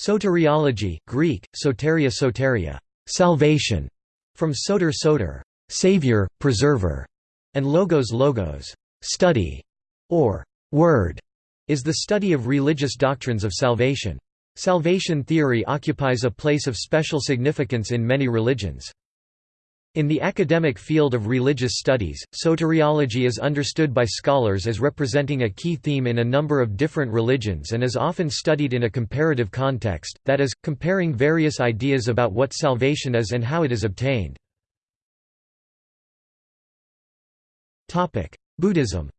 Soteriology, Greek, soteria soteria, salvation, from soter soter, savior, preserver, and logos logos, study, or word, is the study of religious doctrines of salvation. Salvation theory occupies a place of special significance in many religions. In the academic field of religious studies, soteriology is understood by scholars as representing a key theme in a number of different religions and is often studied in a comparative context, that is, comparing various ideas about what salvation is and how it is obtained. Buddhism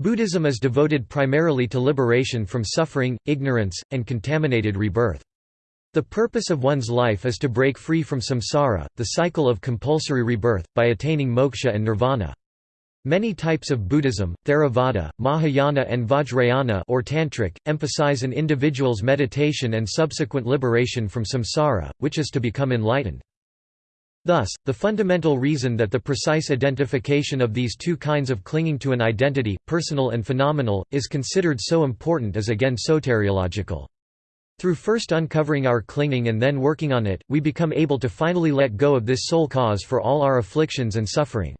Buddhism is devoted primarily to liberation from suffering, ignorance, and contaminated rebirth. The purpose of one's life is to break free from samsara, the cycle of compulsory rebirth, by attaining moksha and nirvana. Many types of Buddhism, Theravada, Mahayana and Vajrayana or Tantric, emphasize an individual's meditation and subsequent liberation from samsara, which is to become enlightened. Thus, the fundamental reason that the precise identification of these two kinds of clinging to an identity, personal and phenomenal, is considered so important is again soteriological. Through first uncovering our clinging and then working on it, we become able to finally let go of this sole cause for all our afflictions and suffering.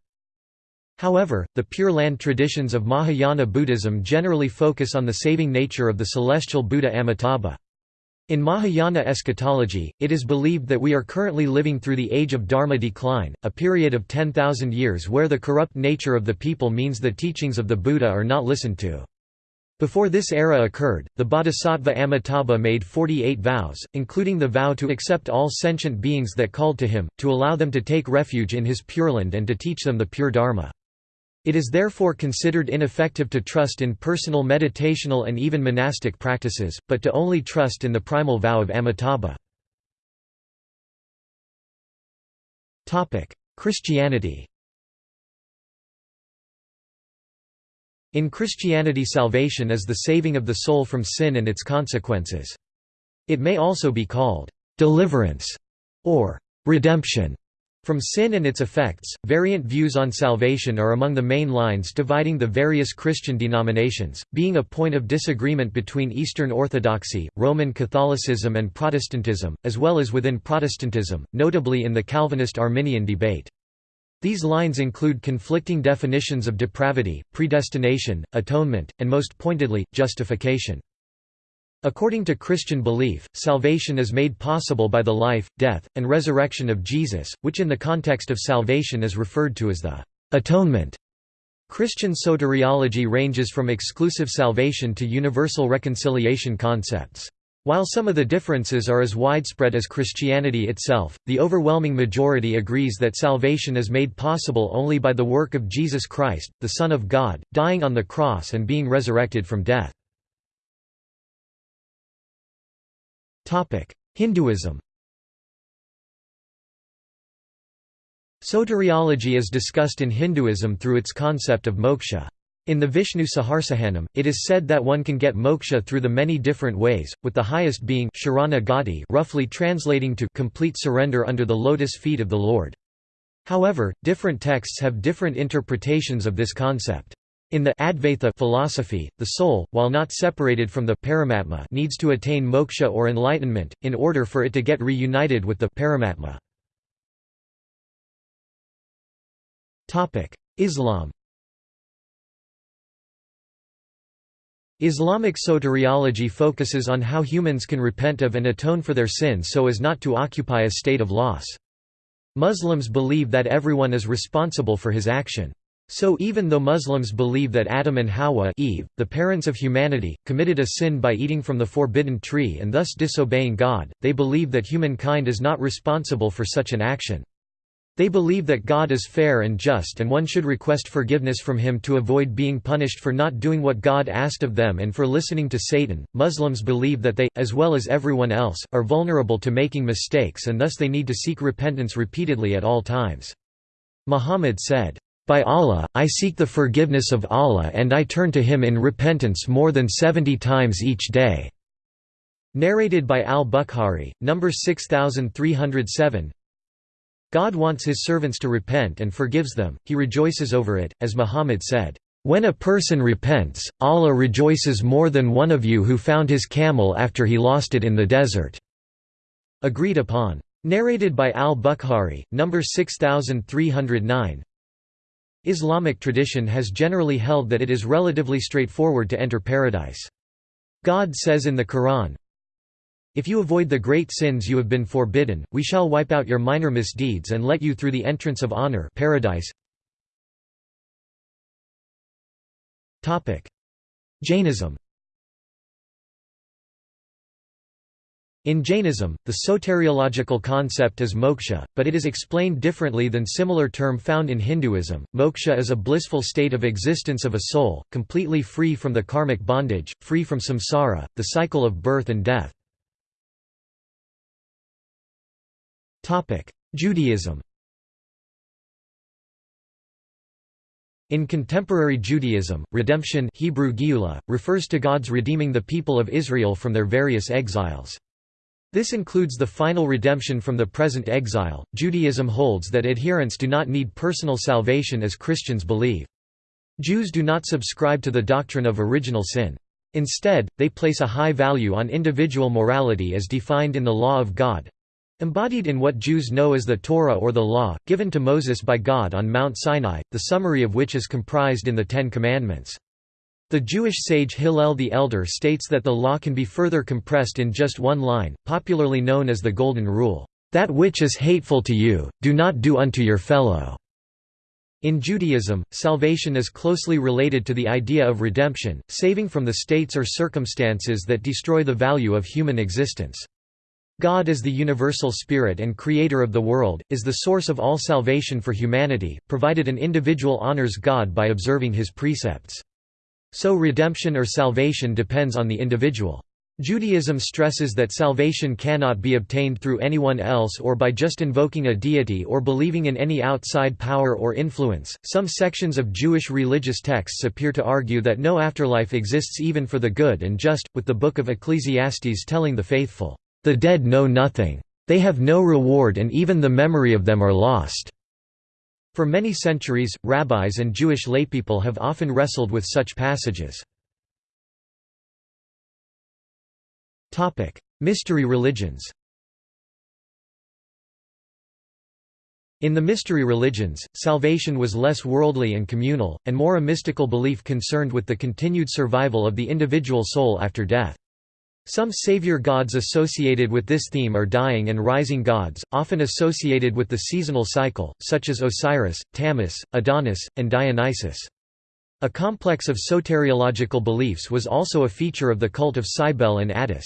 However, the Pure Land traditions of Mahayana Buddhism generally focus on the saving nature of the celestial Buddha Amitabha. In Mahayana eschatology, it is believed that we are currently living through the age of Dharma decline, a period of 10,000 years where the corrupt nature of the people means the teachings of the Buddha are not listened to. Before this era occurred, the Bodhisattva Amitabha made 48 vows, including the vow to accept all sentient beings that called to him, to allow them to take refuge in his Pure Land, and to teach them the pure Dharma. It is therefore considered ineffective to trust in personal meditational and even monastic practices, but to only trust in the primal vow of Amitabha. Christianity In Christianity salvation is the saving of the soul from sin and its consequences. It may also be called deliverance or redemption from sin and its effects. Variant views on salvation are among the main lines dividing the various Christian denominations, being a point of disagreement between Eastern Orthodoxy, Roman Catholicism, and Protestantism, as well as within Protestantism, notably in the Calvinist Arminian debate. These lines include conflicting definitions of depravity, predestination, atonement, and most pointedly, justification. According to Christian belief, salvation is made possible by the life, death, and resurrection of Jesus, which in the context of salvation is referred to as the atonement. Christian soteriology ranges from exclusive salvation to universal reconciliation concepts. While some of the differences are as widespread as Christianity itself, the overwhelming majority agrees that salvation is made possible only by the work of Jesus Christ, the Son of God, dying on the cross and being resurrected from death. Hinduism Soteriology is discussed in Hinduism through its concept of moksha. In the Vishnu Sahasranam, it is said that one can get moksha through the many different ways, with the highest being Sharanagati roughly translating to complete surrender under the lotus feet of the Lord. However, different texts have different interpretations of this concept. In the Advaita philosophy, the soul, while not separated from the Paramatma needs to attain moksha or enlightenment, in order for it to get reunited with the Paramatma. Topic: Islam Islamic soteriology focuses on how humans can repent of and atone for their sins so as not to occupy a state of loss. Muslims believe that everyone is responsible for his action. So even though Muslims believe that Adam and Hawa Eve, the parents of humanity, committed a sin by eating from the forbidden tree and thus disobeying God, they believe that humankind is not responsible for such an action. They believe that God is fair and just and one should request forgiveness from him to avoid being punished for not doing what God asked of them and for listening to Satan. Muslims believe that they, as well as everyone else, are vulnerable to making mistakes and thus they need to seek repentance repeatedly at all times. Muhammad said, By Allah, I seek the forgiveness of Allah and I turn to Him in repentance more than seventy times each day. Narrated by al-Bukhari, number 6307 God wants his servants to repent and forgives them, he rejoices over it, as Muhammad said, When a person repents, Allah rejoices more than one of you who found his camel after he lost it in the desert." Agreed upon. Narrated by al-Bukhari, number 6309 Islamic tradition has generally held that it is relatively straightforward to enter paradise. God says in the Quran, If you avoid the great sins you have been forbidden, we shall wipe out your minor misdeeds and let you through the entrance of honor paradise. Jainism In Jainism, the soteriological concept is moksha, but it is explained differently than similar term found in Hinduism. Moksha is a blissful state of existence of a soul, completely free from the karmic bondage, free from samsara, the cycle of birth and death. Judaism In contemporary Judaism, redemption Hebrew Geula, refers to God's redeeming the people of Israel from their various exiles. This includes the final redemption from the present exile. Judaism holds that adherents do not need personal salvation as Christians believe. Jews do not subscribe to the doctrine of original sin. Instead, they place a high value on individual morality as defined in the law of God, Embodied in what Jews know as the Torah or the Law, given to Moses by God on Mount Sinai, the summary of which is comprised in the Ten Commandments. The Jewish sage Hillel the Elder states that the law can be further compressed in just one line, popularly known as the Golden Rule, "...that which is hateful to you, do not do unto your fellow." In Judaism, salvation is closely related to the idea of redemption, saving from the states or circumstances that destroy the value of human existence. God is the universal spirit and creator of the world, is the source of all salvation for humanity, provided an individual honors God by observing his precepts. So redemption or salvation depends on the individual. Judaism stresses that salvation cannot be obtained through anyone else or by just invoking a deity or believing in any outside power or influence. Some sections of Jewish religious texts appear to argue that no afterlife exists even for the good and just, with the Book of Ecclesiastes telling the faithful, the dead know nothing. They have no reward and even the memory of them are lost." For many centuries, rabbis and Jewish laypeople have often wrestled with such passages. Mystery religions In the mystery religions, salvation was less worldly and communal, and more a mystical belief concerned with the continued survival of the individual soul after death. Some savior gods associated with this theme are dying and rising gods, often associated with the seasonal cycle, such as Osiris, Tammuz, Adonis, and Dionysus. A complex of soteriological beliefs was also a feature of the cult of Cybele and Attis.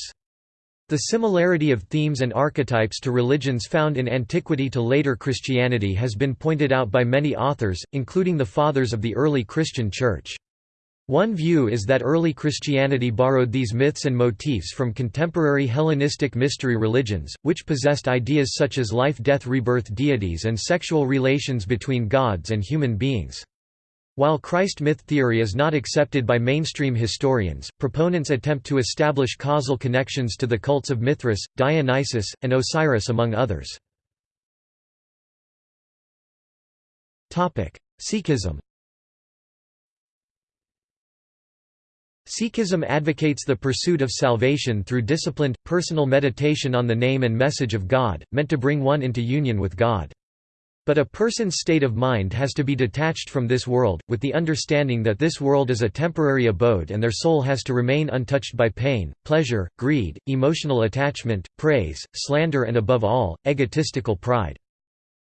The similarity of themes and archetypes to religions found in antiquity to later Christianity has been pointed out by many authors, including the Fathers of the early Christian Church. One view is that early Christianity borrowed these myths and motifs from contemporary Hellenistic mystery religions, which possessed ideas such as life-death-rebirth deities and sexual relations between gods and human beings. While Christ myth theory is not accepted by mainstream historians, proponents attempt to establish causal connections to the cults of Mithras, Dionysus, and Osiris among others. Sikhism Sikhism advocates the pursuit of salvation through disciplined, personal meditation on the name and message of God, meant to bring one into union with God. But a person's state of mind has to be detached from this world, with the understanding that this world is a temporary abode and their soul has to remain untouched by pain, pleasure, greed, emotional attachment, praise, slander and above all, egotistical pride.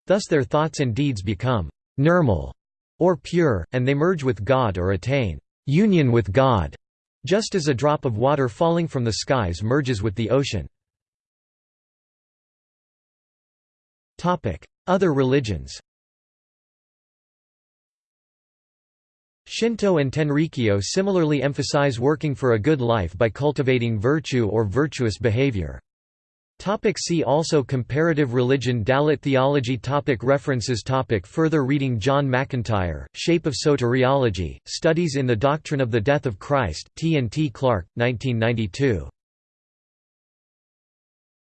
Thus their thoughts and deeds become «nirmal» or pure, and they merge with God or attain «union with God» Just as a drop of water falling from the skies merges with the ocean. Other religions Shinto and Tenrikyo similarly emphasize working for a good life by cultivating virtue or virtuous behavior. Topic see also Comparative religion Dalit theology topic References topic Further reading John McIntyre, Shape of Soteriology, Studies in the Doctrine of the Death of Christ, T. and T. Clark, 1992.